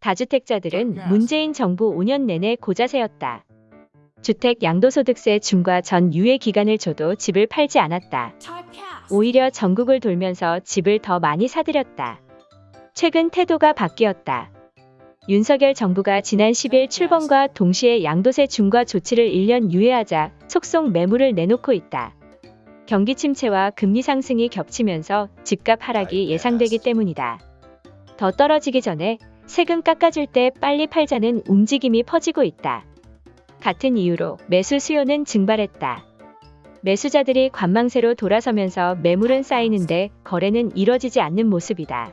다주택자들은 문재인 정부 5년 내내 고자세였다. 주택 양도소득세 중과 전 유예 기간을 줘도 집을 팔지 않았다. 오히려 전국을 돌면서 집을 더 많이 사들였다. 최근 태도가 바뀌었다. 윤석열 정부가 지난 10일 출범과 동시에 양도세 중과 조치를 1년 유예하자 속속 매물을 내놓고 있다. 경기 침체와 금리 상승이 겹치면서 집값 하락이 예상되기 때문이다. 더 떨어지기 전에 세금 깎아줄 때 빨리 팔자는 움직임이 퍼지고 있다. 같은 이유로 매수 수요는 증발했다. 매수자들이 관망세로 돌아서면서 매물은 쌓이는데 거래는 이뤄지지 않는 모습이다.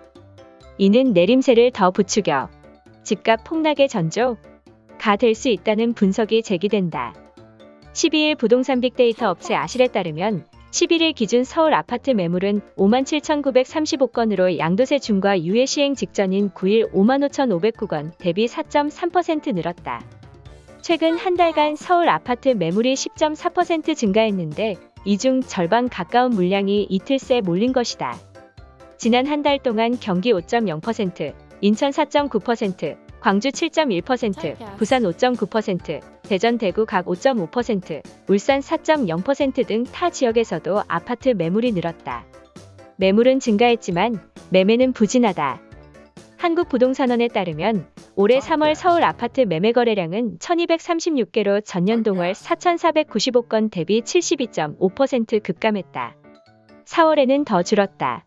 이는 내림세를 더 부추겨 집값 폭락의 전조가 될 수 있다는 분석이 제기된다. 12일 부동산 빅데이터 업체 아실에 따르면 11일 기준 서울 아파트 매물은 57,935건으로 양도세 중과 유예 시행 직전인 9일 55,509건 대비 4.3% 늘었다. 최근 한 달간 서울 아파트 매물이 10.4% 증가했는데 이 중 절반 가까운 물량이 이틀 새 몰린 것이다. 지난 한 달 동안 경기 5.0%, 인천 4.9%, 광주 7.1%, 부산 5.9%, 대전 대구 각 5.5%, 울산 4.0%등 타 지역에서도 아파트 매물이 늘었다. 매물은 증가했지만 매매는 부진하다. 한국부동산원에 따르면 올해 3월 서울 아파트 매매 거래량은 1236개로 전년 동월 4495건 대비 72.5% 급감했다. 4월에는 더 줄었다.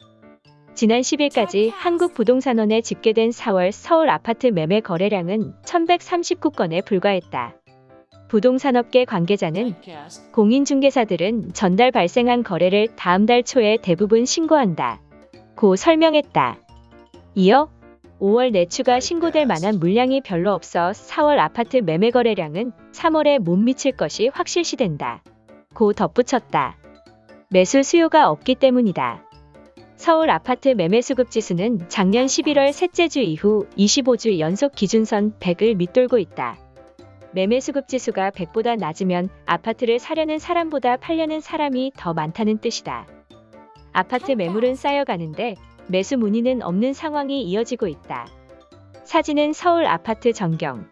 지난 10일까지 한국부동산원에 집계된 4월 서울 아파트 매매 거래량은 1139건에 불과했다. 부동산업계 관계자는 공인중개사들은 전달 발생한 거래를 다음 달 초에 대부분 신고한다. 고 설명했다. 이어 5월 내추가 신고될 만한 물량이 별로 없어 4월 아파트 매매 거래량은 3월에 못 미칠 것이 확실시된다. 고 덧붙였다. 매수 수요가 없기 때문이다. 서울 아파트 매매 수급 지수는 작년 11월 셋째 주 이후 25주 연속 기준선 100을 밑돌고 있다. 매매 수급 지수가 100보다 낮으면 아파트를 사려는 사람보다 팔려는 사람이 더 많다는 뜻이다. 아파트 매물은 쌓여가는데 매수 문의는 없는 상황이 이어지고 있다. 사진은 서울 아파트 전경.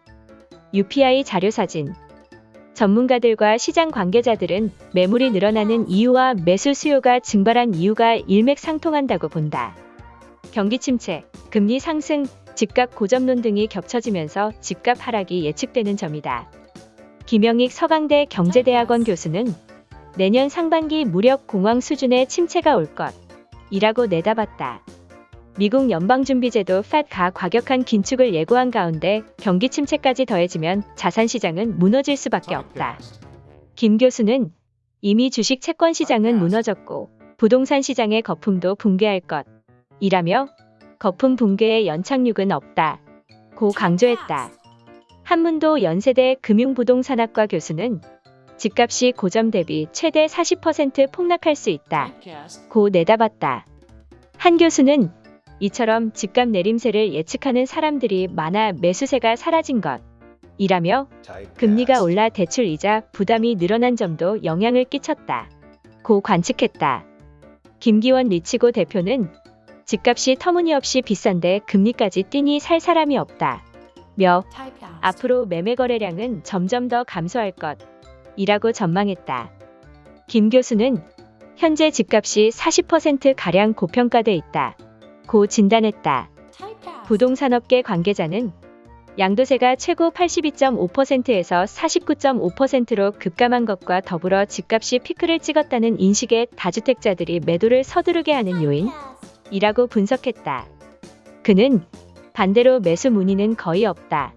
UPI 자료 사진. 전문가들과 시장 관계자들은 매물이 늘어나는 이유와 매수 수요가 증발한 이유가 일맥상통한다고 본다. 경기 침체, 금리 상승, 집값 고점론 등이 겹쳐지면서 집값 하락이 예측되는 점이다. 김영익 서강대 경제대학원 교수는 내년 상반기 무력 공황 수준의 침체가 올 것. 이라고 내다봤다. 미국 연방준비제도 FED가 과격한 긴축을 예고한 가운데 경기 침체까지 더해지면 자산시장은 무너질 수밖에 없다. 김 교수는 이미 주식 채권 시장은 무너졌고 부동산 시장의 거품도 붕괴할 것. 이라며 거품 붕괴의 연착륙은 없다. 고 강조했다. 한문도 연세대 금융부동산학과 교수는 집값이 고점 대비 최대 40% 폭락할 수 있다. 고 내다봤다. 한 교수는 이처럼 집값 내림세를 예측하는 사람들이 많아 매수세가 사라진 것. 이라며 금리가 올라 대출 이자 부담이 늘어난 점도 영향을 끼쳤다. 고 관측했다. 김기원 리치고 대표는 집값이 터무니없이 비싼데 금리까지 뛰니 살 사람이 없다. 며 앞으로 매매 거래량은 점점 더 감소할 것. 이라고 전망했다. 김 교수는 현재 집값이 40%가량 고평가돼 있다. 고 진단했다. 부동산업계 관계자는 양도세가 최고 82.5%에서 49.5%로 급감한 것과 더불어 집값이 피크를 찍었다는 인식에 다주택자들이 매도를 서두르게 하는 요인 이라고 분석했다. 그는 반대로 매수 문의는 거의 없다.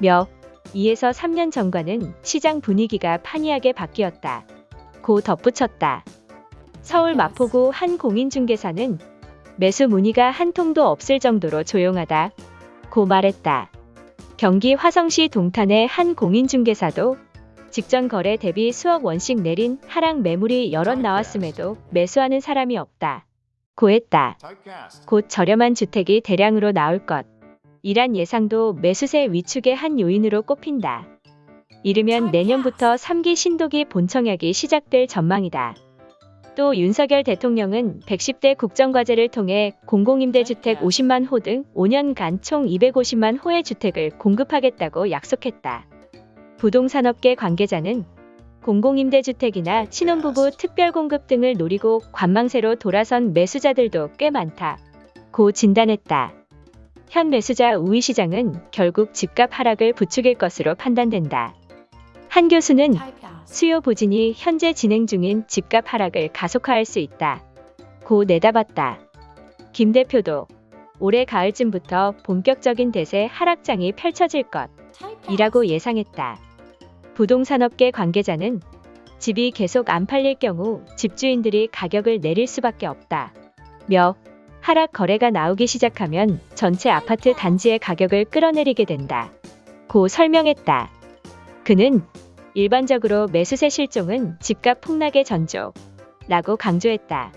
며 2에서 3년 전과는 시장 분위기가 판이하게 바뀌었다. 고 덧붙였다. 서울 마포구 한 공인중개사는 매수 문의가 한 통도 없을 정도로 조용하다. 고 말했다. 경기 화성시 동탄의 한 공인중개사도 직전 거래 대비 수억 원씩 내린 하락 매물이 여럿 나왔음에도 매수하는 사람이 없다. 고했다. 곧 저렴한 주택이 대량으로 나올 것. 이란 예상도 매수세 위축의 한 요인으로 꼽힌다. 이르면 내년부터 3기 신도기 본청약이 시작될 전망이다. 또 윤석열 대통령은 110대 국정과제를 통해 공공임대주택 50만 호 등 5년간 총 250만 호의 주택을 공급하겠다고 약속했다. 부동산업계 관계자는 공공임대주택이나 신혼부부 특별공급 등을 노리고 관망세로 돌아선 매수자들도 꽤 많다. 고 진단했다. 현 매수자 우위 시장은 결국 집값 하락을 부추길 것으로 판단된다. 한 교수는 수요 부진이 현재 진행 중인 집값 하락을 가속화할 수 있다. 고 내다봤다. 김 대표도 올해 가을쯤부터 본격적인 대세 하락장이 펼쳐질 것이라고 예상했다. 부동산업계 관계자는 집이 계속 안 팔릴 경우 집주인들이 가격을 내릴 수밖에 없다. 며 하락 거래가 나오기 시작하면 전체 아파트 단지의 가격을 끌어내리게 된다. 고 설명했다. 그는 일반적으로 매수세 실종은 집값 폭락의 전조 라고 강조했다.